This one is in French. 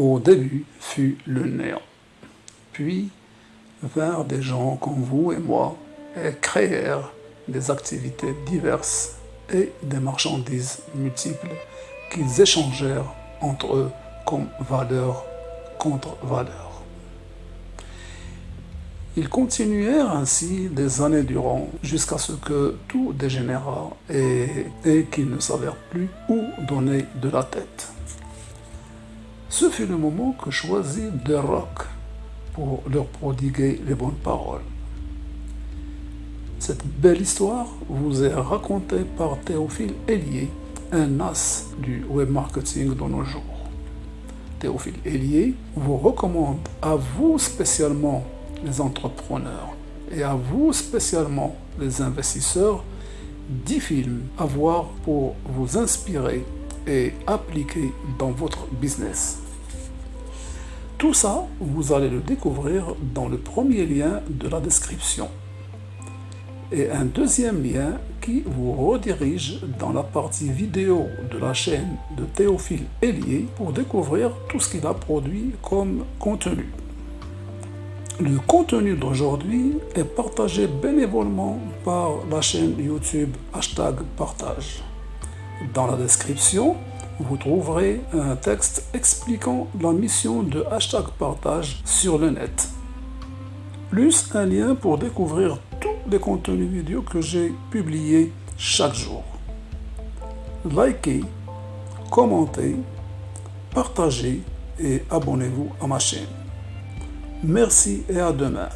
au début fut le néant. Puis vinrent des gens comme vous et moi et créèrent des activités diverses et des marchandises multiples qu'ils échangèrent entre eux comme valeur contre valeur. Ils continuèrent ainsi des années durant, jusqu'à ce que tout dégénéra et, qu'ils ne savèrent plus où donner de la tête. Ce fut le moment que choisit The Rock pour leur prodiguer les bonnes paroles. Cette belle histoire vous est racontée par Théophile Hélier, un as du web marketing de nos jours. Théophile Hélier vous recommande à vous spécialement les entrepreneurs et à vous spécialement les investisseurs 10 films à voir pour vous inspirer et appliquer dans votre business. Tout ça, vous allez le découvrir dans le premier lien de la description. Et un deuxième lien qui vous redirige dans la partie vidéo de la chaîne de Théophile Hélier pour découvrir tout ce qu'il a produit comme contenu. Le contenu d'aujourd'hui est partagé bénévolement par la chaîne YouTube hashtag partage. Dans la description, vous trouverez un texte expliquant la mission de hashtag partage sur le net. Plus un lien pour découvrir tous les contenus vidéo que j'ai publiés chaque jour. Likez, commentez, partagez et abonnez-vous à ma chaîne. Merci et à demain.